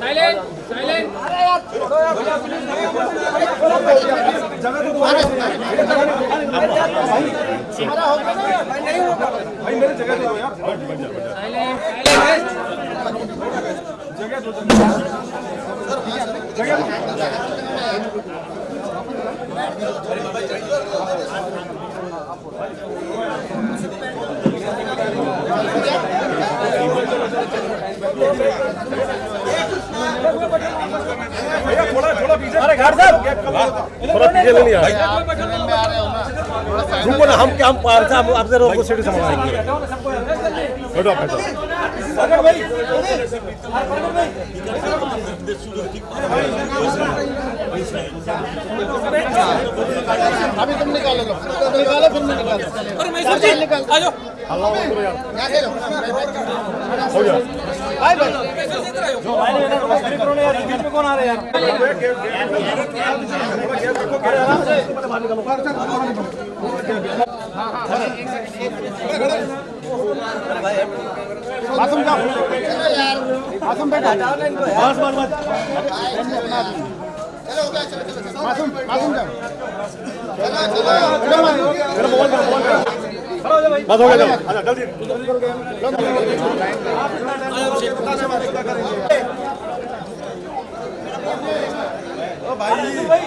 Silent silent silent silent थोड़ा पीछे ले लिया। रुको ना हम क्या हम पार से हम आपसे रोको सीढ़ी संभालेंगे बैठो बैठो आप बैठो अभी तुम निकालो निकालो फिर मैं निकालो और मैं जी आ जाओ। अल्लाह करो यार हो गया। मासूम जाओ। मासूम बैठो बस बस बस। मासूम मासूम जाओ बस हो गया आजा जल्दी ओ भाई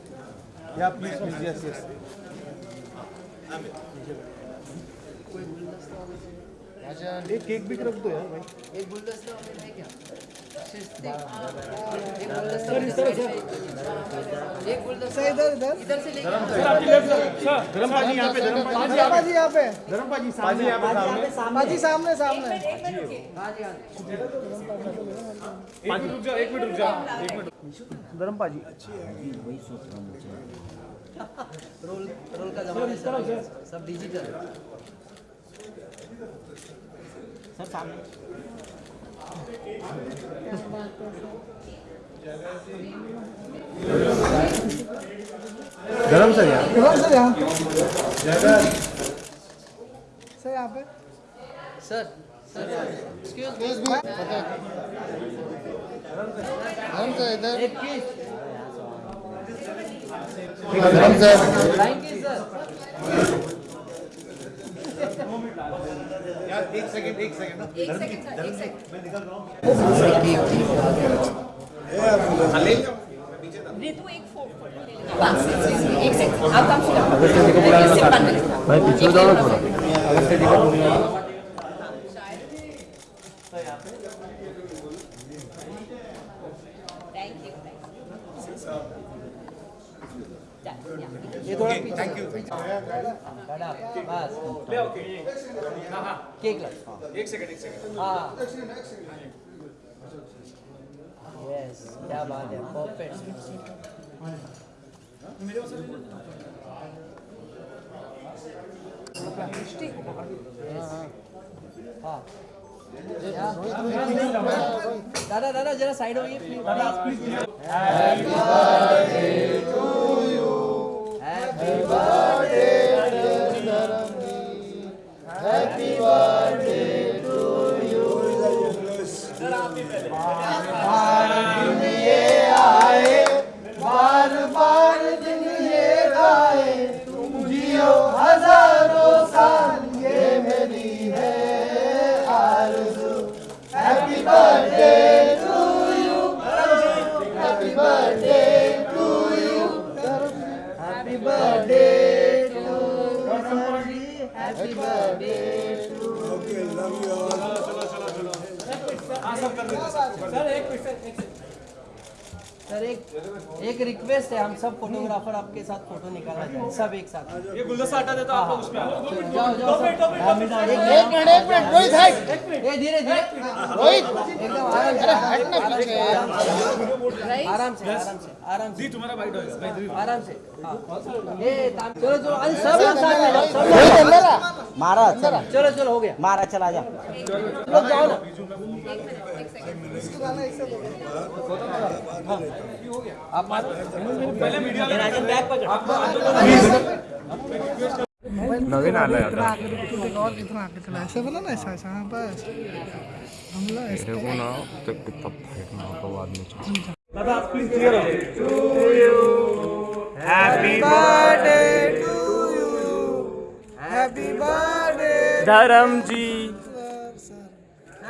या प्लीज़ प्लीज़ यस यस एक केक भी रख दो यार भाई। एक गुलदस्ता है क्या? सर सर एक गुलदस्ता इधर इधर इधर। से धर्म पाजी यहाँ पे धर्म पाजी यहाँ पे। धर्म पाजी सामने यहाँ पे सामने। सामने सामने। हाँ जी हाँ जी एक मिनट रुक जाओ एक मिनट रुक जाओ एक मिनट धर्म पाजी रोल रोल का जमाना है सब डिजिटल सर सामने। गरम सर यार कौन सर यहाँ। सर यहाँ पे। सर सर एक्सक्यूज मी धर्म से इधर। एक किस धर्म से थैंक यू सर ऋतु एक फो- फ़ोटो ले लेगा बस, एक सेकंड। आप काम शुरू भाई पीछे जाओ थोड़ा थैंक यू ये थोड़ा पीछे थैंक यू खड़ा बस केक ला एक सेकंड एक सेकंड हाँ यस क्या बात है परफेक्ट हाँ दादा दादा जरा side happy bar happy birthday to you happy birthday to you happy birthday to happy birthday sir एक एक रिक्वेस्ट है हम सब फोटोग्राफर आपके साथ फ़ोटो निकालना चाहें सब एक साथ। ये गुलदस्ता हटा देता आपको उसमें। जाओ जाओ सब। एक मिनट। एक मिनट रोहित मिनट। ए धीरे धीरे। रोहित एकदम आराम से। हटना पीछे। आराम से आराम से आराम से। तुम्हारा बाइट आराम से। हाँ। चलो चलो अरे सब लोग साथ में सब लोग। अंदर मारा चला चलो चलो हो गया। मारा चला जा। लोग जाओ ना। आप पहले मीडिया नवीन ऐसे बोला ना ऐसा ऐसा हाँ बस हमला ऐसे को ना तो कितना फाइट ना होगा बाद में happy birthday Dharam ji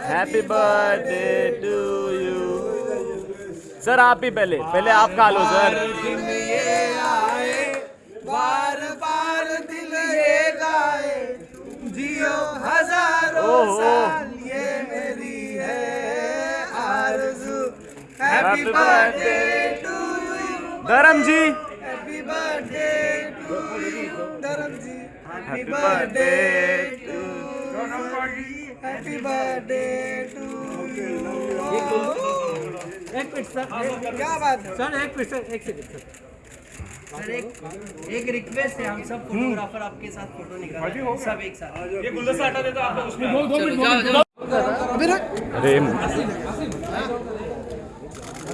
happy birthday to you sir आप ही पहले। पहले आप खा लो सर ये आए बार बार दिल ये गाए। जियो हज़ारों साल ये मेरी है आरज़ू happy Happy birthday birthday to you Dharam ji happy birthday to you Dharam ji happy Happy birthday birthday to happy birthday to एक मिनट सर। क्या बात है? सर एक मिनट सर। एक सेकंड सर। सर एक एक रिक्वेस्ट है हम सब फोटोग्राफर आपके साथ फ़ोटो निकाल सब एक साथ। ये गुलदस्ता हटा देता आपको उसमें अभी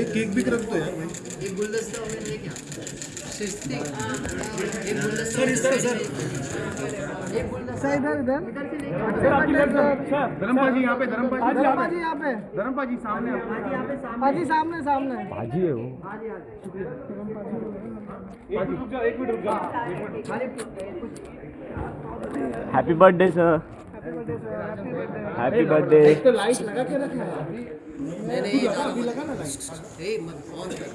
एक केक भी रख दो यार एक गुलदस्ता सर इस तरह सर। इधर इधर। यहाँ पे यहाँ पे। सामने पाजी सामने। सामने भाजी है वो। आज आज एक मिनट रुक जाओ एक मिनट रुक जाओ happy birthday sir happy birthday happy birthday तो लाइट लगा के रखना है। नहीं ये अभी लगा ना लाइट ए मत ऑन कर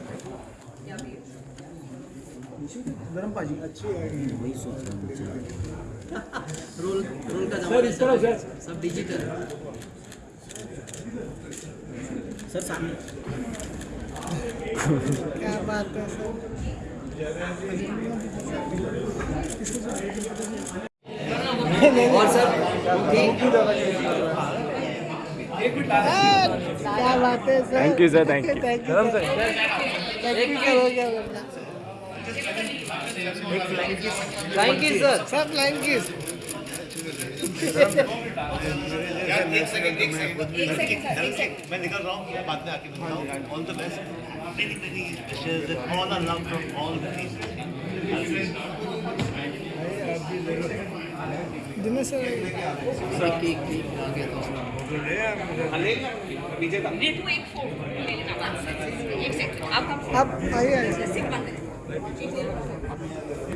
गरम पाजी। अच्छी रोल रोल का जमाना है सब सब डिजिटल सर सामने। क्या बात है सर? और सर क्या बात है sir? Thank you, sir, thank you. Thank you thank you हो गया थैंक यू सर सब लाइन किस मैं निकल रहा हूँ बाद में आके मिलता हूँ all the best Dinesh sir cake cake cake आ गया तो ये टू एक लेना एक सेकंड आप आप आइए आइए।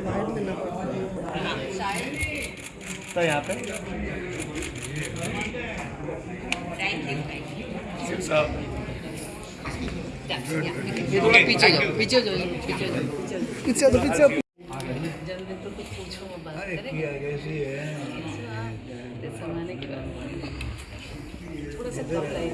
लाइट लेना तो यहाँ पे। थैंक यू थैंक यू पीछे जाओ पीछे जाओ पीछे जाओ। पीछे तो पीछे जल्दी तो कुछ पूछो वो बात करें जमाने की बात थोड़ा